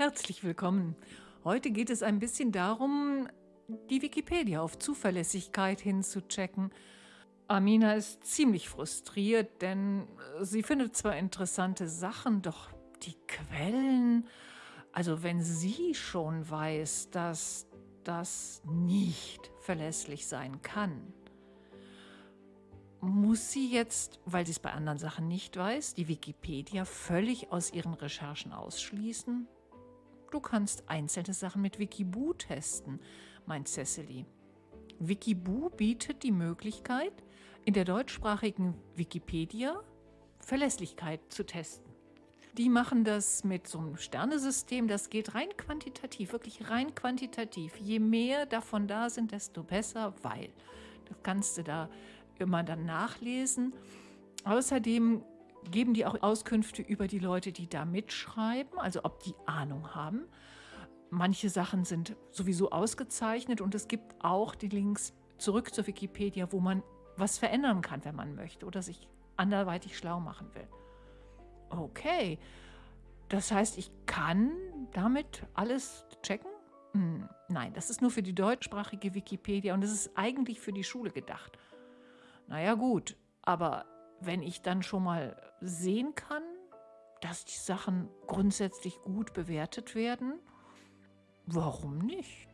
Herzlich willkommen. Heute geht es ein bisschen darum, die Wikipedia auf Zuverlässigkeit hinzuchecken. Amina ist ziemlich frustriert, denn sie findet zwar interessante Sachen, doch die Quellen, also wenn sie schon weiß, dass das nicht verlässlich sein kann, muss sie jetzt, weil sie es bei anderen Sachen nicht weiß, die Wikipedia völlig aus ihren Recherchen ausschließen? Du kannst einzelne Sachen mit Wikiboo testen, meint Cecily. Wikiboo bietet die Möglichkeit, in der deutschsprachigen Wikipedia Verlässlichkeit zu testen. Die machen das mit so einem Sternesystem, das geht rein quantitativ, wirklich rein quantitativ. Je mehr davon da sind, desto besser, weil das kannst du da immer dann nachlesen. Außerdem geben die auch Auskünfte über die Leute, die da mitschreiben, also ob die Ahnung haben. Manche Sachen sind sowieso ausgezeichnet und es gibt auch die Links zurück zur Wikipedia, wo man was verändern kann, wenn man möchte oder sich anderweitig schlau machen will. Okay, das heißt, ich kann damit alles checken? Hm, nein, das ist nur für die deutschsprachige Wikipedia und es ist eigentlich für die Schule gedacht. Naja gut, aber wenn ich dann schon mal sehen kann, dass die Sachen grundsätzlich gut bewertet werden, warum nicht?